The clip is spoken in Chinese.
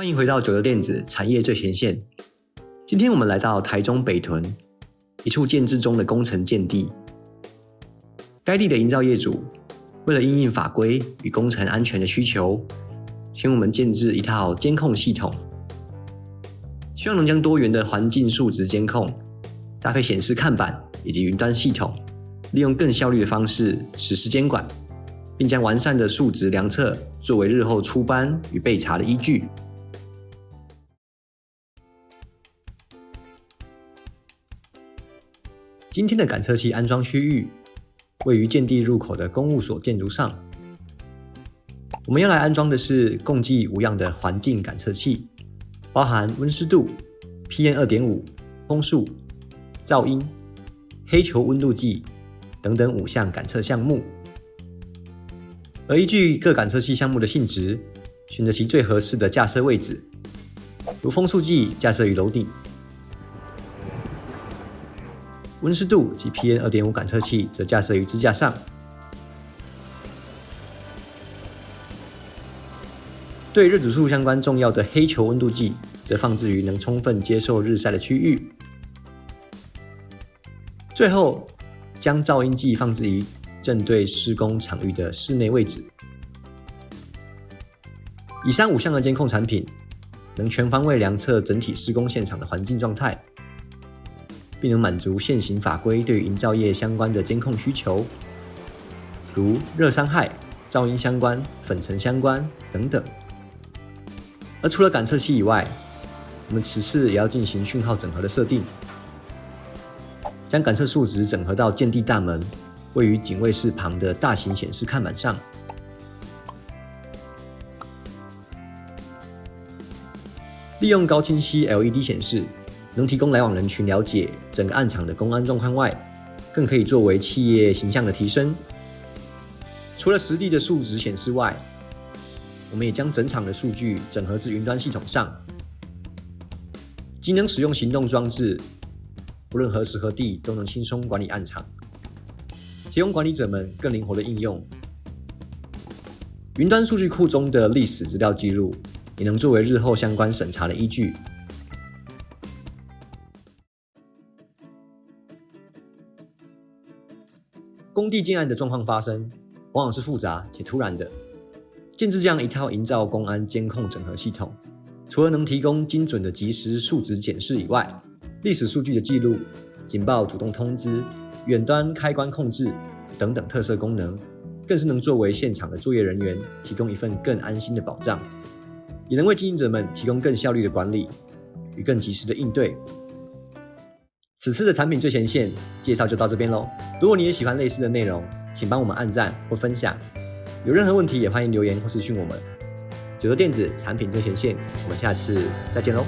欢迎回到九州电子产业最前线。今天我们来到台中北屯一处建制中的工程建地，该地的营造业主为了应应法规与工程安全的需求，请我们建制一套监控系统，希望能将多元的环境数值监控搭配显示看板以及云端系统，利用更效率的方式实施监管。并将完善的数值量测作为日后出班与备查的依据。今天的感测器安装区域位于建地入口的公务所建筑上。我们要来安装的是共计五样的环境感测器，包含温湿度、PM 二点五、风速、噪音、黑球温度计等等五项感测项目。而依据各感测器项目的性质，选择其最合适的架设位置，如风速计架设于楼顶，温湿度及 PM 二点五感测器则架设于支架上。对热指数相关重要的黑球温度计，则放置于能充分接受日晒的区域。最后，将噪音计放置于。正对施工场域的室内位置。以上五项的监控产品，能全方位量测整体施工现场的环境状态，并能满足现行法规对营造业相关的监控需求，如热伤害、噪音相关、粉尘相关等等。而除了感测器以外，我们此次也要进行讯号整合的设定，将感测数值整合到建地大门。位于警卫室旁的大型显示看板上，利用高清晰 LED 显示，能提供来往人群了解整个暗场的公安状况外，更可以作为企业形象的提升。除了实地的数值显示外，我们也将整场的数据整合至云端系统上，既能使用行动装置，不论何时何地都能轻松管理暗场。提供管理者们更灵活的应用。云端数据库中的历史资料记录，也能作为日后相关审查的依据。工地建案的状况发生，往往是复杂且突然的。建制这样一套营造公安监控整合系统，除了能提供精准的即时数值检视以外，历史数据的记录、警报主动通知。远端开关控制等等特色功能，更是能作为现场的作业人员提供一份更安心的保障，也能为经营者们提供更效率的管理与更及时的应对。此次的产品最前线介绍就到这边喽。如果你也喜欢类似的内容，请帮我们按赞或分享。有任何问题也欢迎留言或私讯我们。九州电子产品最前线，我们下次再见喽。